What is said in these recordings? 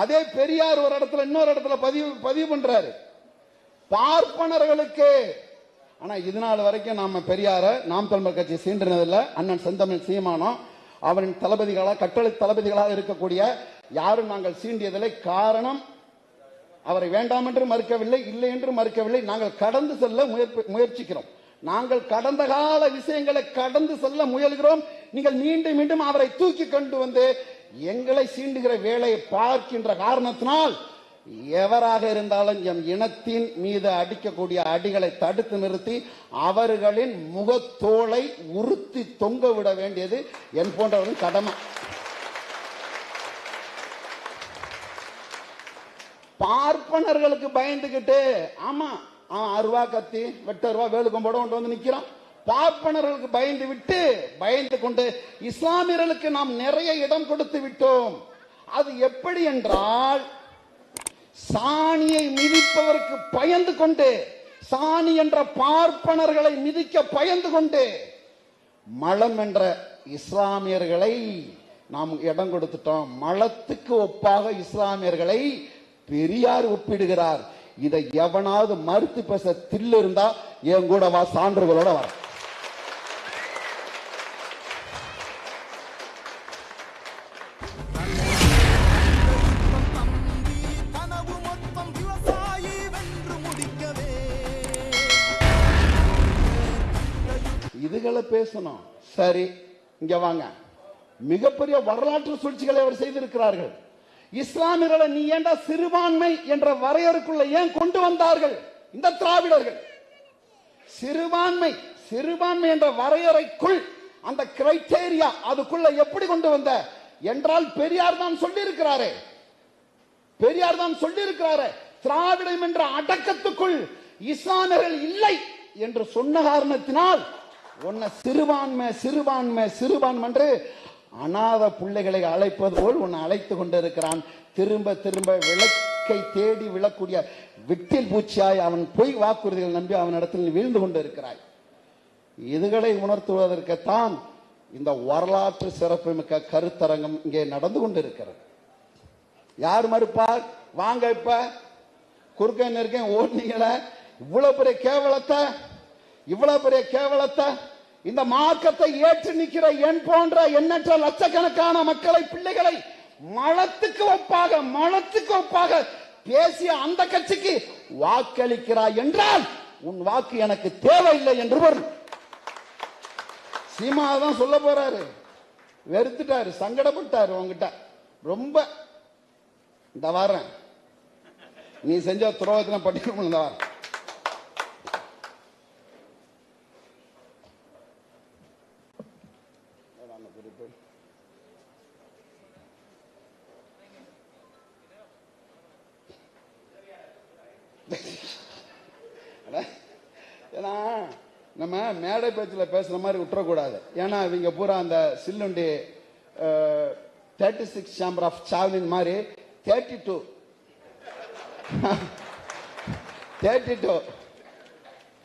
அதே பெரியார் ஒரு இடத்துல இன்னொரு இடத்துல பதிவு பதிவு பண்றாரு. பார்ப்பனர்களுக்கு. ஆனா இது நாள் வரைக்கும் நாம பெரியார நாம் தமிழர் கட்சி சீண்டினதில்ல. அண்ணன் செந்தமிழ் சீமானம் அவரின் தளபதிகளாக கட்டளை தளபதிகளாக இருக்கக்கூடிய யாரும் நாங்கள் சீண்டியதில்லை. காரணம் அவரை வேண்டாம் என்று மறுக்கவில்லை இல்லை என்று மறுக்கவில்லை. நாங்கள் கடந்து செல்ல முயற்சிக்கிறோம். நாங்கள் கடந்த கால விஷயங்களை கடந்து செல்ல முயல்கிறோம். நீங்கள் மீண்டும் மீண்டும் அவரை தூக்கி கொண்டு வந்து எங்களை சீண்டுகிற வேலையை பார்க்கின்ற காரணத்தினால் எவராக இருந்தாலும் எம் இனத்தின் மீது அடிக்கக்கூடிய அடிகளை தடுத்து நிறுத்தி அவர்களின் முகத்தோலை உறுத்தி தொங்க விட வேண்டியது என் போன்றவரின் கடமை. பார்ப்பனர்களுக்கு பயந்துகிட்டு ஆமா அவன் அருவா கத்தி வெட்ட ரூபா வேலுக்கம்போட கொண்டு வந்து நிக்கிறான். பார்ப்பனர்களுக்கு பயந்து விட்டு பயந்து கொண்டு இஸ்லாமியர்களுக்கு நாம் நிறைய இடம் கொடுத்து விட்டோம். அது எப்படி என்றால் சாணியை மிதிப்பவருக்கு பயந்து கொண்டு சாணி என்ற பார்ப்பனர்களை மிதிக்க பயந்து கொண்டு மலம் என்ற இஸ்லாமியர்களை நாம் இடம் கொடுத்துட்டோம். மலத்துக்கு ஒப்பாக இஸ்லாமியர்களை பெரியார் ஒப்பிடுகிறார். இதை எவனாவது மறுத்து பேச தில்லு இருந்தா என் கூட வா சான்றுகளோட வர இதுகளை பேசணும். சரி. இங்க வாங்க. மிகப்பெரிய வரலாற்று சூழ்ச்சிகளை அவர் செய்திருக்கிறார்கள். இஸ்லாமியர்களை நீ ஏண்டா சிறுபான்மை என்ற வரையறுக்குள்ள ஏன் கொண்டு வந்தார்கள்? இந்த திராவிடர்கள். சிறுபான்மை சிறுபான்மை என்ற வரையறைக்குள் அந்த கிரைட்டேரியா அதுக்குள்ள எப்படி கொண்டு வந்த? என்றால் பெரியார் தான் சொல்லி இருக்கிறாரே பெரியார் தான் சொல்லி இருக்கிறாரே திராவிடம் என்ற அடக்கத்துக்குள் இஸ்லாமியர்கள் இல்லை என்று சொன்ன காரணத்தினால் உன்னை சிறுபான்மை சிறுபான்மை சிறுபான்மை என்று அநாத பிள்ளைகளை அழைப்பது போல் உன்னை அழைத்து கொண்டிருக்கிறான். திரும்ப திரும்ப விளக்கை தேடி விழக்கூடிய விட்டில் பூச்சியாய் அவன் பொய் வாக்குறுதிகள் நம்பி அவனிடத்தில் இடத்தில் வீழ்ந்து கொண்டிருக்கிறாய். இதுகளை உணர்த்துவதற்குத்தான் இந்த வரலாற்று சிறப்புமிக்க கருத்தரங்கம் இங்கே நடந்து கொண்டிருக்கிறது. யார் மறுப்பார்? வாங்க இப்ப குறுக்க நெருக்க ஓடுனீங்களே. இவ்வளவு பெரிய கேவலத்தை இவ்வளவு பெரிய கேவலத்தை இந்த மார்க்கத்தை ஏற்று நிற்கிற என் போன்ற எண்ணற்ற லட்சக்கணக்கான மக்களை பிள்ளைகளை மலத்துக்கு ஒப்பாக மலத்துக்கு ஒப்பாக பேசிய அந்த கட்சிக்கு வாக்களிக்கிறாய் என்றால் உன் வாக்கு எனக்கு தேவையில்லை என்று பொருள். சீமா தான் சொல்ல போறாரு. வெறுத்துட்டாரு சங்கடப்பட்டாரு உங்ககிட்ட ரொம்ப இந்த வாரேன் நீ செஞ்ச துரோகத்தின பட்டியல் இந்த வாரம். ஏன்னா நம்ம மேடை பேச்சில் பேசுற மாதிரி விட்டுறக்கூடாது. ஏன்னா இவங்க பூரா அந்த சில்லுண்டி thirty six chamber of Shaolin மாதிரி thirty two thirty two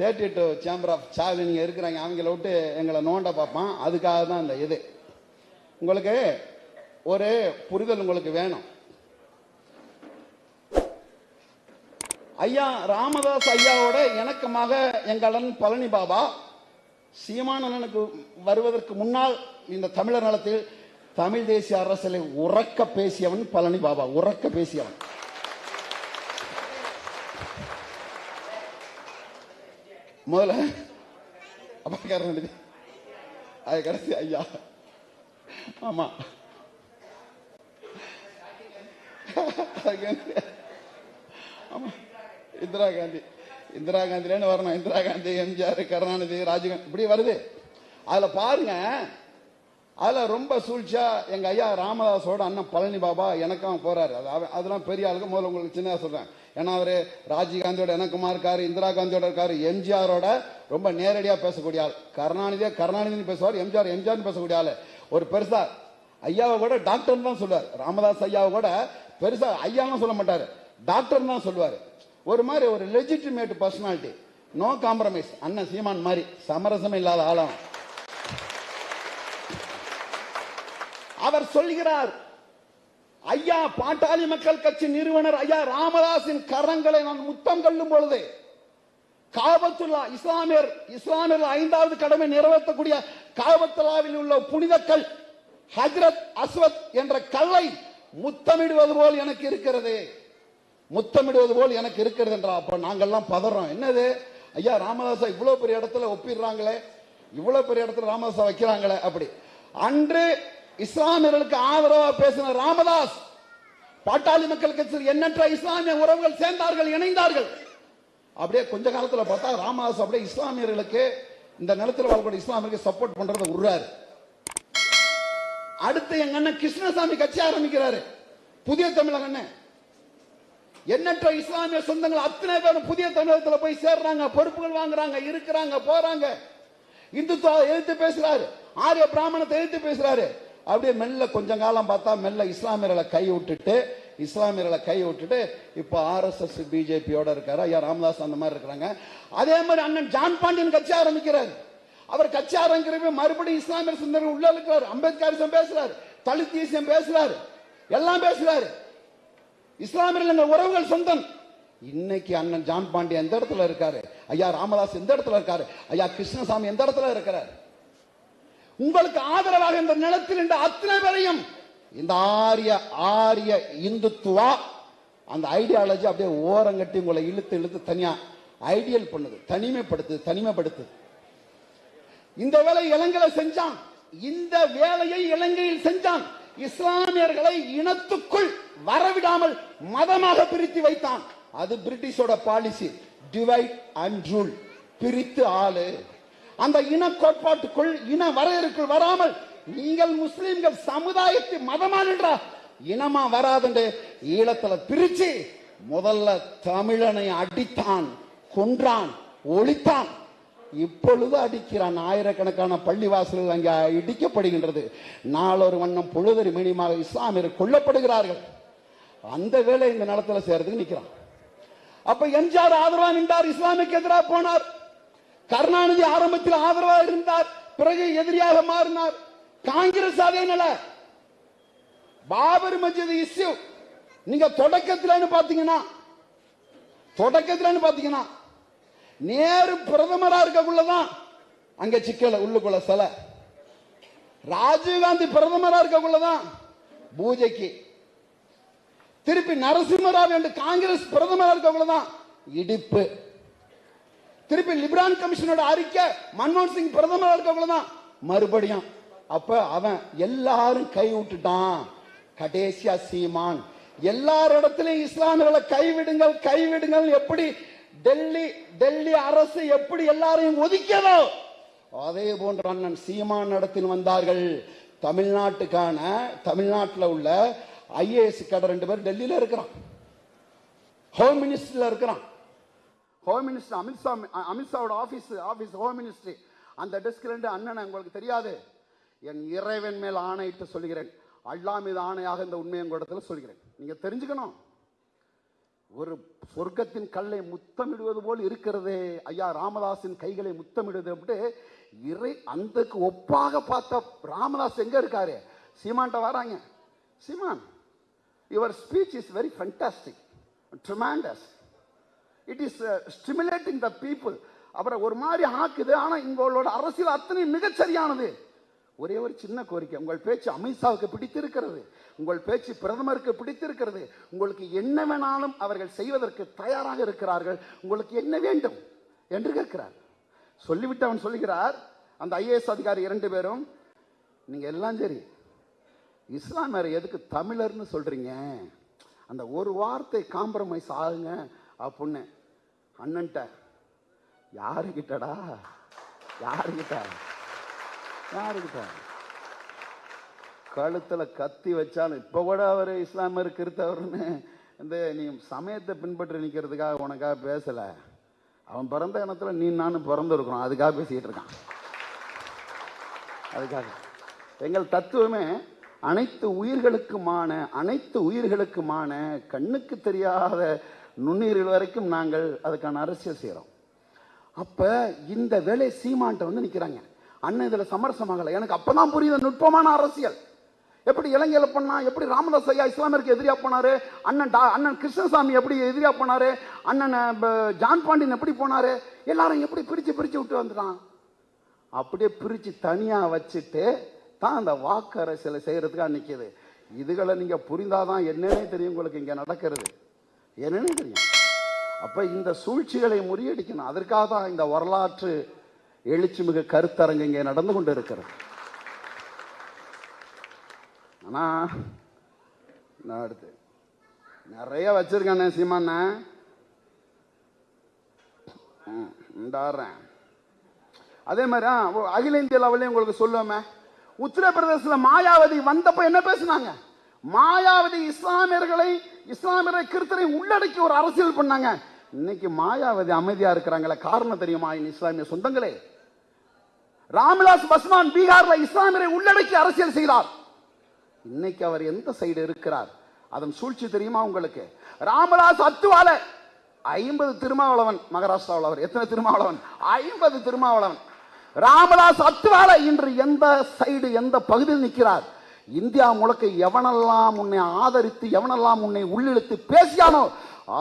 thirty two chamber of Shaolin இங்கே இருக்கிறாங்க. அவங்கள விட்டு எங்களை நோண்ட பார்ப்பான். அதுக்காக தான் அந்த இது. உங்களுக்கு ஒரு புரிதல் உங்களுக்கு வேணும். ஐயா ராமதாஸ் ஐயாவோட இணக்கமாக எங்களன் பழனி பாபா. சீமானனுக்கு வருவதற்கு முன்னால் இந்த தமிழர் நலத்தில் தமிழ் தேசிய அரசியலை உறக்க பேசியவன் பழனி பாபா. உறக்க பேசியவன். முதல்ல அப்பாக்காரன் அது கடைசி ஐயா. ஆமா. ஆமா. இந்திரா காந்தி. இந்திரா காந்திலேன்னு வரணும். இந்திரா காந்தி எம்ஜிஆர் கருணாநிதி ராஜீவ் இப்படி வருது. அதுல பாருங்க. அதுல ரொம்ப சூழ்ச்சியா எங்க ஐயா ராமதாஸோட அண்ணன் பழனி பாபா எனக்கும் போறாரு. அது அதெல்லாம் பெரிய ஆளுக்கு முதல்ல உங்களுக்கு சின்னதா சொல்றேன். ஏன்னா அவரு ராஜீவ் காந்தியோட எனக்குமா இருக்காரு இந்திரா காந்தியோட இருக்காரு. எம்ஜிஆரோட ரொம்ப நேரடியா பேசக்கூடிய ஆள். கருணாநிதியா கருணாநிதினு பேசுவார் எம்ஜிஆர் எம்ஜிஆர்னு பேசக்கூடிய ஆள். ஒரு பெருசா ஐயாவை கூட டாக்டர் தான் சொல்லுவார். ராமதாஸ் ஐயாவை கூட பெருசா ஐயாவும் சொல்ல மாட்டாரு. டாக்டர் தான் சொல்லுவாரு. ஒரு மாதிரி ஒரு லெஜிட்டிமேட் பர்சனாலிட்டி நோ காம்ப்ரமைஸ் அண்ணன் சீமான் மாதிரி. சமரசம் இல்லாத ஆளாம் அவர் சொல்கிறார் ஐயா பாட்டாளி மக்கள் கட்சி நிறுவனர் ஐயா ராமதாஸின் கரங்களை நான் முத்தம் கொள்ளும் பொழுது காபத்துல்லா இஸ்லாமியர் இஸ்லாமியர் ஐந்தாவது கடமை நிறைவேற்றக்கூடிய காபத்துல்லாவில் உள்ள புனிதக்கல் ஹஜ்ரத் அஸ்வத் என்ற கல்லை முத்தமிடுவது போல் எனக்கு இருக்கிறது. முத்தமிடுவது போல் எனக்கு இருக்கிறது என்றா அப்ப நாங்கெல்லாம் பதறோம். என்னது? ஐயா ராமதாசா இவ்வளவு பெரிய இடத்துல ஒப்பிடுறாங்களே. இவ்வளவு பெரிய இடத்துல ராமதாசா வைக்கிறாங்களே அப்படி. அன்று இஸ்லாமியர்களுக்கு ஆதரவா பேசின ராமதாஸ் பாட்டாளி மக்கள் கட்சியில் எண்ணற்ற இஸ்லாமிய உறவுகள் சேர்ந்தார்கள் இணைந்தார்கள். அப்படியே கொஞ்ச காலத்துல பார்த்தா ராமதாஸ் அப்படியே இஸ்லாமியர்களுக்கு இந்த நிலத்தில் வாழக்கூடிய இஸ்லாமியர்களுக்கு சப்போர்ட் பண்றதை விடுறாரு அடுத்து எங்க அண்ணன் கிருஷ்ணசாமி கட்சி ஆரம்பிக்கிறாரு. புதிய தமிழக அண்ணன். எண்ணற்ற இஸ்லாமிய சொந்தங்கள் அத்தனை பேரும் புதிய தமிழகத்தில் போய் சேர்றாங்க பொறுப்புகள் வாங்குறாங்க இருக்கிறாங்க போறாங்க. இந்துத்துவ எதிர்த்து பேசுறாரு ஆரிய பிராமணத்தை எதிர்த்து பேசுறாரு. அப்படியே மெல்ல கொஞ்ச காலம் பார்த்தா மெல்ல இஸ்லாமியர்களை கை விட்டுட்டு இஸ்லாமியர்களை கை விட்டுட்டு இப்போ ஆர்எஸ்எஸ் பிஜேபியோட இருக்காரு. ஐயா ராமதாஸ் அந்த மாதிரி இருக்கிறாங்க. அதே மாதிரி அண்ணன் ஜான் பாண்டியன் கட்சி ஆரம்பிக்கிறார். அவர் கட்சி ஆரம்பிக்கிறப்ப மறுபடியும் இஸ்லாமியர் சுந்தரம் உள்ள இருக்கிறார். அம்பேத்கரிசம் பேசுறாரு தலித் தேசியம் பேசுறாரு எல்லாம் பேசுறாரு. இஸ்லாமியர்கள் எங்கள் உறவுகள் சொந்தம். இன்னைக்கு அண்ணன் ஜான் பாண்டியன் எந்த இடத்துல இருக்காரு? ஐயா ராமதாஸ் எந்த இடத்துல இருக்காரு? ஐயா கிருஷ்ணசாமி எந்த இடத்துல இருக்கிறார்? உங்களுக்கு ஆதரவாக இந்த நிலத்தில் இந்த அத்தனை பேரையும் இந்த ஆரிய ஆரிய இந்துத்துவா அந்த ஐடியாலஜி அப்படியே ஓரங்கட்டி உங்களை இழுத்து இழுத்து தனியா ஐடியல் பண்ணுது தனிமைப்படுத்துது தனிமைப்படுத்துது. இந்த வேலை இலங்கையில செஞ்சான். இந்த வேலையை இலங்கையில் செஞ்சான். இஸ்லாமியர்களை இனத்துக்குள் வரவிடாமல் மதமாக பிரித்து வைத்தான். அது பிரிட்டிஷோட பாலிசி. டிவைட் அண்ட் ரூல் பிரித்து ஆளு. அந்த இன கோட்பாட்டுக்குள் இன வரையறுக்குள் வராமல் நீங்கள் முஸ்லிம்கள் சமுதாயத்தை மதமா நின்றா இனமா வராதுண்டு. ஈழத்துல பிரிச்சு முதல்ல தமிழனை அடித்தான் கொன்றான் ஒழித்தான். இப்பொழுது அடிக்கிறான். ஆயிரக்கணக்கான பள்ளிவாசல்கள் அங்கே இடிக்கப்படுகின்றது. நாளொரு வண்ணம் பொழுதறி மினிமாக இஸ்லாமியர் கொல்லப்படுகிறார்கள். அந்த வேலை இந்த நிலத்தில் செய்யறதுக்கு நிற்கிறான் அப்ப எம்ஜிஆர் ஆதரவா நின்றார் இஸ்லாமிக்கு எதிராக போனார். கருணாநிதி ஆரம்பத்தில் ஆதரவா இருந்தார் பிறகு எதிரியாக மாறினார். காங்கிரஸ் அதே நில. பாபர் மஜித் இஸ்யூ. நீங்க தொடக்கத்தில்னு பாத்தீங்கன்னா தொடக்கத்தில்னு பாத்தீங்கன்னா நேரு பிரதமரா இருக்கக்குள்ளதான் அங்க சிக்கல உள்ளுக்குள்ள சிலை. ராஜீவ்காந்தி பிரதமரா இருக்கக்குள்ளதான் பூஜைக்கு திருப்பி நரசிம்மராவ் என்று காங்கிரஸ் பிரதமரா இருக்கக்குள்ளதான் இடிப்பு. திருப்பி லிபரான் கமிஷனோட அறிக்கை மன்மோகன் சிங் பிரதமரா தான் மறுபடியும். அப்ப அவன் எல்லாரும் கை விட்டுட்டான் கடைசியா சீமான். எல்லார் இஸ்லாமியர்களை கைவிடுங்கள் கைவிடுங்கள் எப்படி டெல்லி டெல்லி அரசு எப்படி எல்லாரையும் ஒதுக்கியதோ அதே போன்ற அண்ணன் சீமான் இடத்தில் வந்தார்கள். தமிழ்நாட்டுக்கான தமிழ்நாட்டில் உள்ள ஐஏஎஸ் கடை ரெண்டு பேர் டெல்லியில் இருக்கிறான். ஹோம் மினிஸ்டரில் இருக்கிறான். ஹோம் மினிஸ்டர் அமித்ஷா அமித்ஷாவோட ஆஃபீஸ் ஆஃபீஸ் ஹோம் மினிஸ்ட்ரி அந்த டெஸ்க்ல இருந்து அண்ணன் உங்களுக்கு தெரியாது. என் இறைவன் மேல் ஆணையிட்டு சொல்கிறேன் அல்லா மீது ஆணையாக இந்த உண்மையை உங்களிடத்துல சொல்கிறேன் நீங்கள் தெரிஞ்சுக்கணும். ஒரு சொர்க்கத்தின் கல்லை முத்தமிடுவது போல் இருக்கிறதே. ஐயா ராமதாஸின் கைகளை முத்தமிடுவது அப்படி இறை அந்தக்கு ஒப்பாக பார்த்த ராமதாஸ் எங்கே இருக்காரு? சீமான்ட்ட வராங்க. Seeman your speech is very fantastic tremendous it is stimulating the people அவரை ஒரு மாதிரி ஆக்குது ஆனால் உங்களோட அரசியல் அத்தனை மிகச்சரியானது. ஒரே ஒரு சின்ன கோரிக்கை உங்கள் பேச்சு அமித்ஷாவுக்கு பிடித்திருக்கிறது உங்கள் பேச்சு பிரதமருக்கு பிடித்திருக்கிறது உங்களுக்கு என்ன வேணாலும் அவர்கள் செய்வதற்கு தயாராக இருக்கிறார்கள் உங்களுக்கு என்ன வேண்டும் என்று கேட்கிறார். சொல்லிவிட்டு அவன் சொல்லுகிறார் அந்த ஐஏஎஸ் அதிகாரி இரண்டு பேரும் நீங்கள் எல்லாம் சரி இஸ்லாமியர் எதுக்கு தமிழர்னு சொல்றீங்க? அந்த ஒரு வார்த்தை காம்ப்ரமைஸ் ஆகுங்க அப்படின்னு அண்ணன்ட்ட. யாருக்கிட்டடா யாருக்கிட்ட யாருக்கிட்ட கழுத்துல கத்தி வச்சாலும் இப்போ கூட அவர் இஸ்லாமியர் கிறித்தவர்னு இந்த நீ சமயத்தை பின்பற்றி நிற்கிறதுக்காக உனக்காக பேசலை. அவன் பிறந்த இனத்தில் நீ நானும் பிறந்திருக்கிறோம். அதுக்காக பேசிக்கிட்டு இருக்கான். அதுக்காக. எங்கள் தத்துவமே அனைத்து உயிர்களுக்குமான அனைத்து உயிர்களுக்குமான கண்ணுக்கு தெரியாத நுண்ணுயிர்கள் வரைக்கும் நாங்கள் அதுக்கான அரசியல் செய்கிறோம் அப்போ இந்த வேலை சீமான்ட்ட வந்து நிற்கிறாங்க அண்ணன் இதில் சமரசமாகலை. எனக்கு அப்போ தான் புரியுது நுட்பமான அரசியல். எப்படி இலங்கையில் பண்ணா எப்படி ராமதாஸ் ஐயா இஸ்லாமியருக்கு எதிரியாக போனாரு? அண்ணன் டா- அண்ணன் கிருஷ்ணசாமி எப்படி எதிரியாக போனாரு? அண்ணன் ஜான் பாண்டியன் எப்படி போனாரு? எல்லாரும் எப்படி பிரித்து பிரித்து விட்டு வந்துட்டான்? அப்படியே பிரித்து தனியாக வச்சுட்டு தான் அந்த வாக்கு அரசியலை செய்கிறதுக்காக நிக்குது. இதுகளை நீங்கள் புரிந்தாதான் என்னன்னே தெரியும் உங்களுக்கு இங்கே நடக்கிறது. என்னன்னே தெரியும். அப்போ இந்த சூழ்ச்சிகளை முறியடிக்கணும். அதற்காக தான் இந்த வரலாற்று எழுச்சிமிகு கருத்தரங்கு இங்கே நடந்து கொண்டு இருக்கிறது ஆனால் நான் அடுத்து நிறைய வச்சிருக்கேன் ம் இந்தாடுறேன். அதே மாதிரி அகில இந்திய லெவலையும் உங்களுக்கு சொல்லுவோமே. உத்தரப்பிரதேசத்தில் மாயாவதி வந்தப்ப என்ன பேசுனாங்க? மாயாவதி இஸ்லாமியர்களை இஸ்லாமியரை கிறிஸ்தரை உள்ளடக்கி ஒரு அரசியல் பண்ணாங்க. இன்னைக்கு மாயாவதி அமைதியா இருக்கிறாங்களே காரணம் தெரியுமா? என் இஸ்லாமிய சொந்தங்களே. ராமிலாஸ் பஸ்வான் பீகார்ல இஸ்லாமியரை உள்ளடக்கி அரசியல் செய்தார். இன்னைக்கு அவர் எந்த சைடு இருக்கிறார்? அதன் சூழ்ச்சி தெரியுமா உங்களுக்கு? ராமதாஸ் அத்துவால ஐம்பது திருமாவளவன் மகாராஷ்டிராவில் அவர். எத்தனை திருமாவளவன்? ஐம்பது திருமாவளவன். ராமதாஸ் அத்துவால இன்று எந்த சைடு எந்த பகுதியில் நிற்கிறார்? இந்தியா முழுக்க எவனெல்லாம் உன்னை ஆதரித்து எவனெல்லாம் உன்னை உள்ளிழுத்து பேசியானோ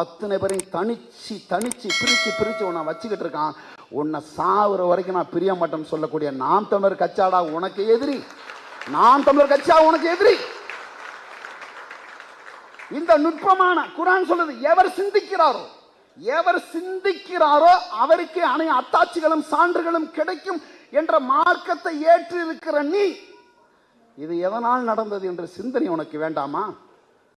அத்தனை பேரையும் தனிச்சு தனிச்சு பிரிச்சு பிரிச்சு உன்னை வச்சுக்கிட்டு இருக்கான். உன்னை சாவுற வரைக்கும் நான் பிரிய மாட்டேன்னு சொல்லக்கூடிய நாம் தமிழர் கச்சாடா உனக்கு எதிரி? நாம் தமிழர் கட்சியா உனக்கு எதிரி? இந்த நுட்பமான குரான் சொல்லுது எவர் சிந்திக்கிறாரோ? எவர் சிந்திக்கிறாரோ அவருக்கு அணை அத்தாட்சிகளும் சான்றுகளும் கிடைக்கும் என்ற மார்க்கத்தை ஏற்று இருக்கிற நீ இது எதனால் நடந்தது என்ற சிந்தனை உனக்கு வேண்டாமா?